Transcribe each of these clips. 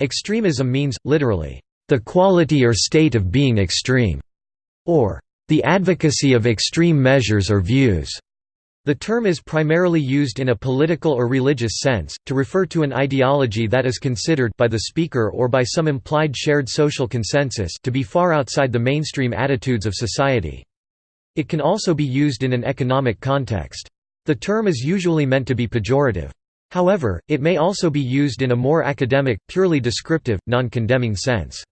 Extremism means, literally, the quality or state of being extreme, or the advocacy of extreme measures or views. The term is primarily used in a political or religious sense, to refer to an ideology that is considered by the speaker or by some implied shared social consensus to be far outside the mainstream attitudes of society. It can also be used in an economic context. The term is usually meant to be pejorative. However, it may also be used in a more academic, purely descriptive, non-condemning sense.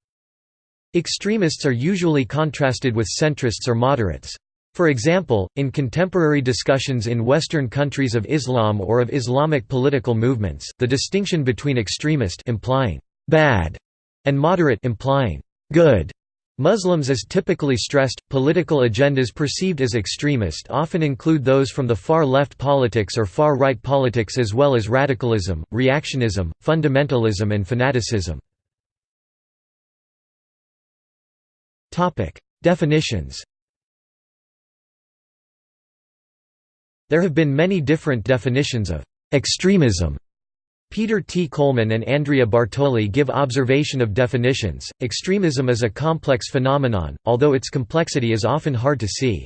Extremists are usually contrasted with centrists or moderates. For example, in contemporary discussions in Western countries of Islam or of Islamic political movements, the distinction between extremist implying bad and moderate implying good Muslims is typically stressed. Political agendas perceived as extremist often include those from the far left politics or far right politics as well as radicalism, reactionism, fundamentalism and fanaticism. Definitions There have been many different definitions of extremism. Peter T. Coleman and Andrea Bartoli give observation of definitions. Extremism is a complex phenomenon, although its complexity is often hard to see.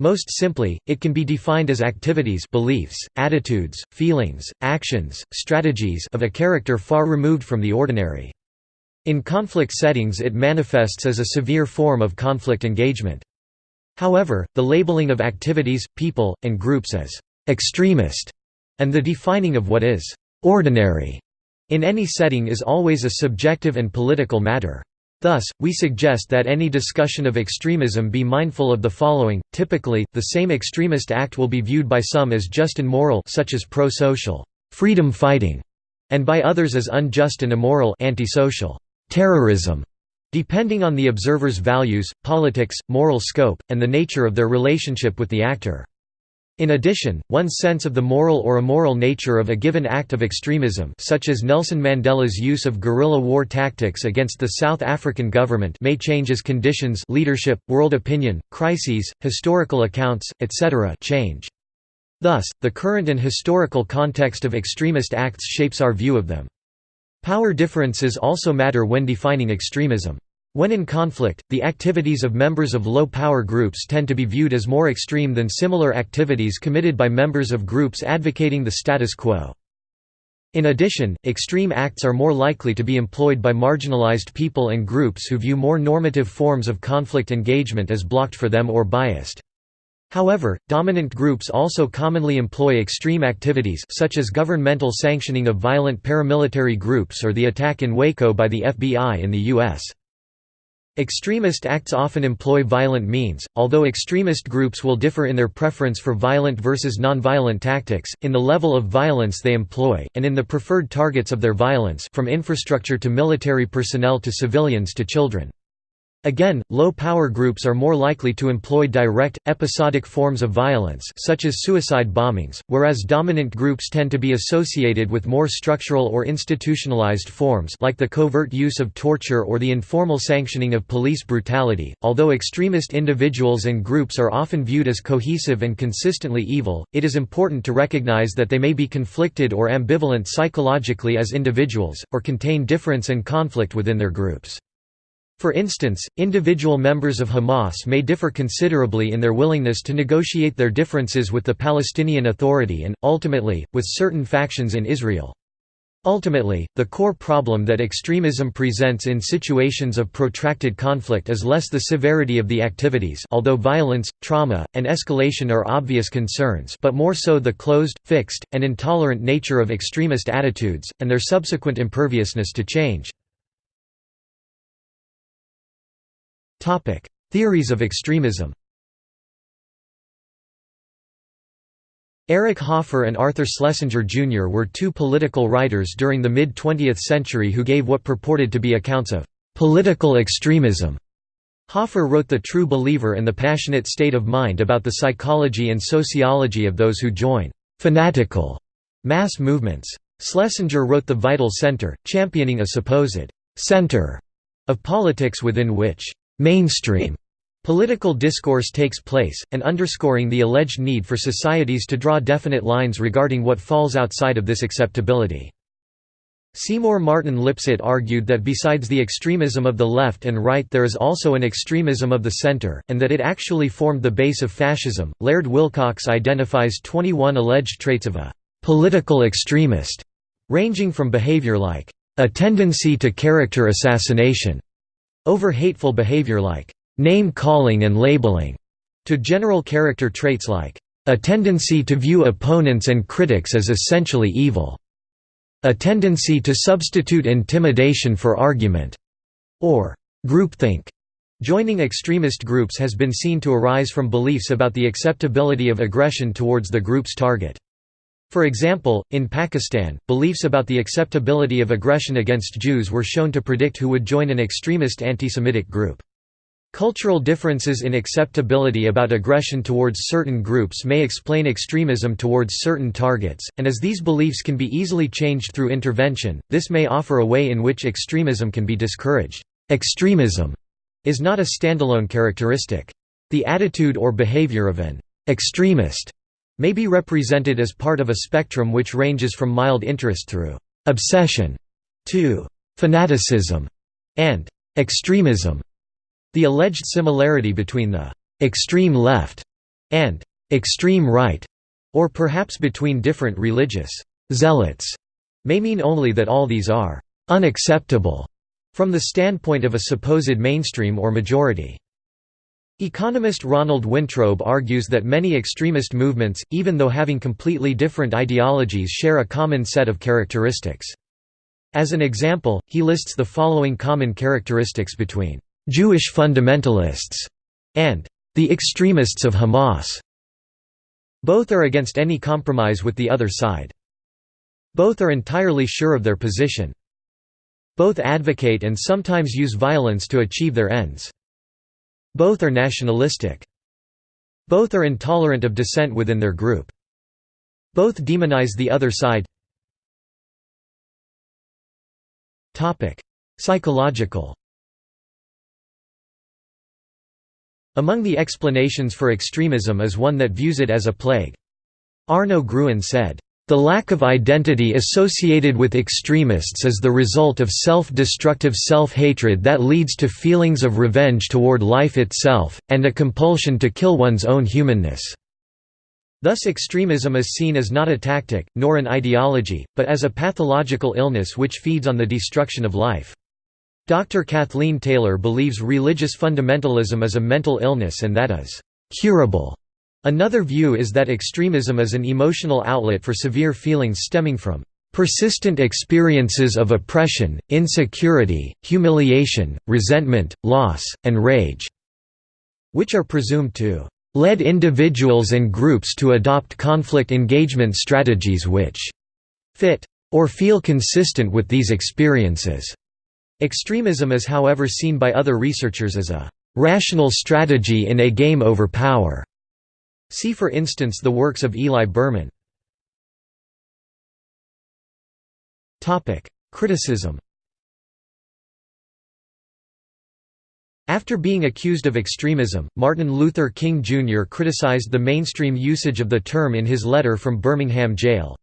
Most simply, it can be defined as activities beliefs, attitudes, feelings, actions, strategies of a character far removed from the ordinary. In conflict settings it manifests as a severe form of conflict engagement. However, the labeling of activities, people, and groups as «extremist» and the defining of what is «ordinary» in any setting is always a subjective and political matter. Thus, we suggest that any discussion of extremism be mindful of the following. Typically, the same extremist act will be viewed by some as just and moral such as pro-social freedom fighting and by others as unjust and immoral antisocial terrorism. Depending on the observer's values, politics, moral scope, and the nature of their relationship with the actor. In addition, one's sense of the moral or immoral nature of a given act of extremism such as Nelson Mandela's use of guerrilla war tactics against the South African government may change as conditions leadership, world opinion, crises, historical accounts, etc. change. Thus, the current and historical context of extremist acts shapes our view of them. Power differences also matter when defining extremism. When in conflict, the activities of members of low-power groups tend to be viewed as more extreme than similar activities committed by members of groups advocating the status quo. In addition, extreme acts are more likely to be employed by marginalized people and groups who view more normative forms of conflict engagement as blocked for them or biased. However, dominant groups also commonly employ extreme activities such as governmental sanctioning of violent paramilitary groups or the attack in Waco by the FBI in the U.S. Extremist acts often employ violent means, although extremist groups will differ in their preference for violent versus nonviolent tactics, in the level of violence they employ, and in the preferred targets of their violence from infrastructure to military personnel to civilians to children. Again, low-power groups are more likely to employ direct, episodic forms of violence such as suicide bombings, whereas dominant groups tend to be associated with more structural or institutionalized forms like the covert use of torture or the informal sanctioning of police brutality. Although extremist individuals and groups are often viewed as cohesive and consistently evil, it is important to recognize that they may be conflicted or ambivalent psychologically as individuals, or contain difference and conflict within their groups. For instance, individual members of Hamas may differ considerably in their willingness to negotiate their differences with the Palestinian Authority and, ultimately, with certain factions in Israel. Ultimately, the core problem that extremism presents in situations of protracted conflict is less the severity of the activities although violence, trauma, and escalation are obvious concerns but more so the closed, fixed, and intolerant nature of extremist attitudes, and their subsequent imperviousness to change. Theories of extremism Eric Hoffer and Arthur Schlesinger Jr. were two political writers during the mid-20th century who gave what purported to be accounts of «political extremism». Hoffer wrote The True Believer and the Passionate State of Mind about the psychology and sociology of those who join «fanatical» mass movements. Schlesinger wrote The Vital Center, championing a supposed «center» of politics within which mainstream political discourse takes place, and underscoring the alleged need for societies to draw definite lines regarding what falls outside of this acceptability. Seymour Martin Lipset argued that besides the extremism of the left and right there is also an extremism of the center, and that it actually formed the base of fascism. Laird Wilcox identifies 21 alleged traits of a political extremist, ranging from behavior like a tendency to character assassination, over hateful behavior like name calling and labeling, to general character traits like a tendency to view opponents and critics as essentially evil. A tendency to substitute intimidation for argument, or groupthink. Joining extremist groups has been seen to arise from beliefs about the acceptability of aggression towards the group's target. For example, in Pakistan, beliefs about the acceptability of aggression against Jews were shown to predict who would join an extremist anti-Semitic group. Cultural differences in acceptability about aggression towards certain groups may explain extremism towards certain targets, and as these beliefs can be easily changed through intervention, this may offer a way in which extremism can be discouraged. Extremism is not a standalone characteristic. The attitude or behavior of an extremist may be represented as part of a spectrum which ranges from mild interest through obsession to fanaticism and extremism. The alleged similarity between the «extreme left» and «extreme right» or perhaps between different religious «zealots» may mean only that all these are «unacceptable» from the standpoint of a supposed mainstream or majority. Economist Ronald Wintrobe argues that many extremist movements, even though having completely different ideologies share a common set of characteristics. As an example, he lists the following common characteristics between Jewish fundamentalists, and the extremists of Hamas. Both are against any compromise with the other side. Both are entirely sure of their position. Both advocate and sometimes use violence to achieve their ends. Both are nationalistic. Both are intolerant of dissent within their group. Both demonize the other side. Psychological Among the explanations for extremism is one that views it as a plague. Arno Gruen said, "...the lack of identity associated with extremists is the result of self-destructive self-hatred that leads to feelings of revenge toward life itself, and a compulsion to kill one's own humanness." Thus extremism is seen as not a tactic, nor an ideology, but as a pathological illness which feeds on the destruction of life. Dr. Kathleen Taylor believes religious fundamentalism is a mental illness and that is curable. Another view is that extremism is an emotional outlet for severe feelings stemming from persistent experiences of oppression, insecurity, humiliation, resentment, loss, and rage, which are presumed to lead individuals and groups to adopt conflict engagement strategies which fit or feel consistent with these experiences. Extremism is however seen by other researchers as a «rational strategy in a game over power». See for instance the works of Eli Berman. Criticism After being accused of extremism, Martin Luther King Jr. criticized the mainstream usage of the term in his letter from Birmingham jail.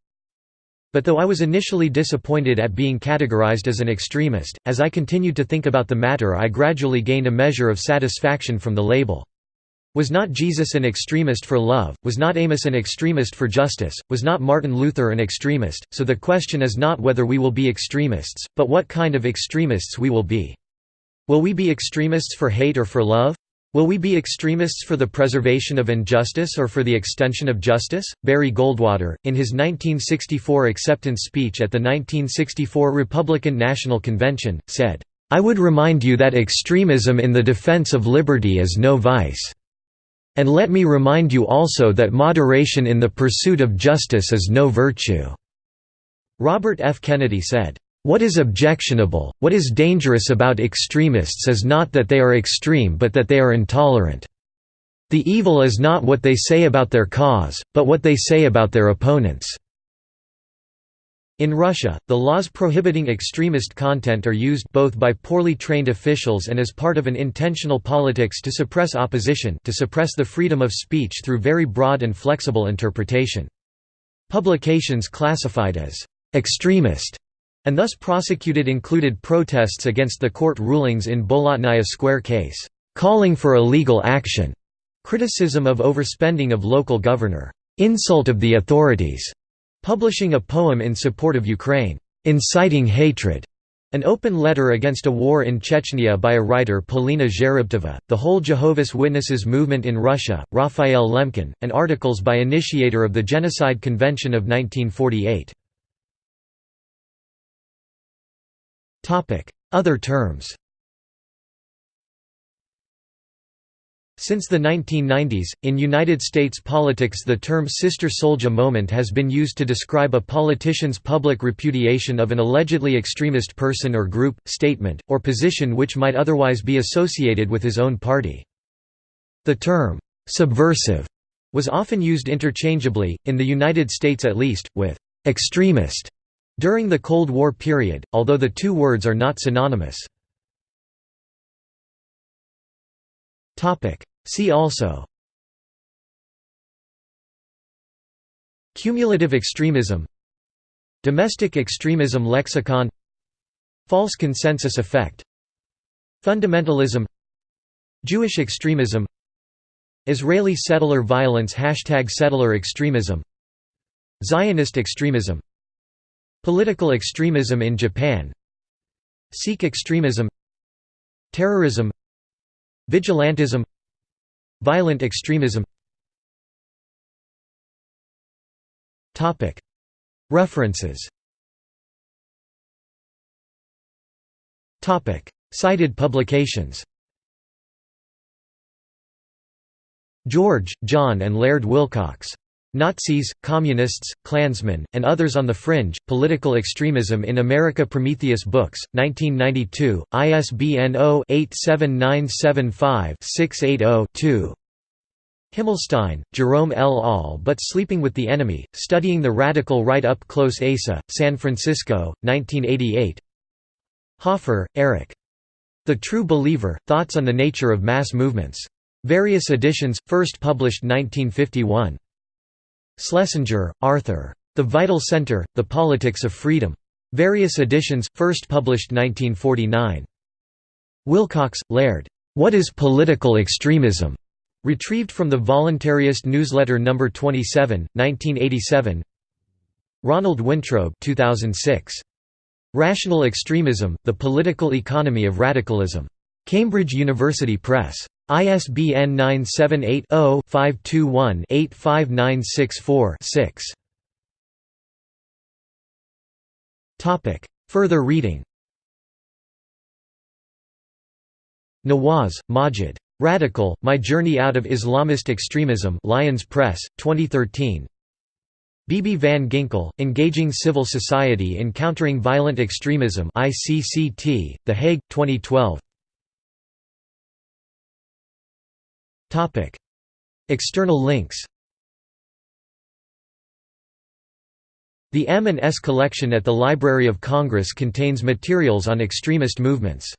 But though I was initially disappointed at being categorized as an extremist, as I continued to think about the matter I gradually gained a measure of satisfaction from the label. Was not Jesus an extremist for love, was not Amos an extremist for justice, was not Martin Luther an extremist, so the question is not whether we will be extremists, but what kind of extremists we will be. Will we be extremists for hate or for love? Will we be extremists for the preservation of injustice or for the extension of justice? Barry Goldwater, in his 1964 acceptance speech at the 1964 Republican National Convention, said, I would remind you that extremism in the defense of liberty is no vice. And let me remind you also that moderation in the pursuit of justice is no virtue." Robert F. Kennedy said, what is objectionable, what is dangerous about extremists is not that they are extreme but that they are intolerant. The evil is not what they say about their cause, but what they say about their opponents." In Russia, the laws prohibiting extremist content are used both by poorly trained officials and as part of an intentional politics to suppress opposition to suppress the freedom of speech through very broad and flexible interpretation. Publications classified as «extremist» and thus prosecuted included protests against the court rulings in Bolotnaya Square case, calling for illegal action, criticism of overspending of local governor, insult of the authorities, publishing a poem in support of Ukraine, inciting hatred, an open letter against a war in Chechnya by a writer Polina Zherebtsova, the whole Jehovah's Witnesses movement in Russia, Raphael Lemkin, and articles by initiator of the Genocide Convention of 1948. Other terms Since the 1990s, in United States politics the term Sister Souljah moment has been used to describe a politician's public repudiation of an allegedly extremist person or group, statement, or position which might otherwise be associated with his own party. The term, "'subversive' was often used interchangeably, in the United States at least, with "'extremist' during the Cold War period, although the two words are not synonymous. See also Cumulative extremism Domestic extremism lexicon False consensus effect Fundamentalism Jewish extremism Israeli settler violence Hashtag settler extremism Zionist extremism Political extremism in Japan Sikh extremism Terrorism Vigilantism Violent extremism. References. Cited publications. George, John and Laird Wilcox. Nazis, Communists, Klansmen, and Others on the Fringe, Political Extremism in America Prometheus Books, 1992, ISBN 0-87975-680-2 Himmelstein, Jerome L. All But Sleeping with the Enemy, Studying the Radical Right Up Close ASA, San Francisco, 1988 Hoffer, Eric. The True Believer, Thoughts on the Nature of Mass Movements. Various editions, first published 1951. Schlesinger, Arthur. The Vital Center, The Politics of Freedom. Various editions, first published 1949. Wilcox, Laird. What is Political Extremism? Retrieved from the Voluntarist Newsletter No. 27, 1987 Ronald Wintrobe 2006. Rational Extremism, The Political Economy of Radicalism. Cambridge University Press. ISBN 978-0-521-85964-6. Further reading Nawaz, Maajid. Radical, My Journey Out of Islamist Extremism Lyons Press, 2013 Bibi van Ginkel, Engaging Civil Society in Countering Violent Extremism ICCT, The Hague, 2012 External links. The M&S collection at the Library of Congress contains materials on extremist movements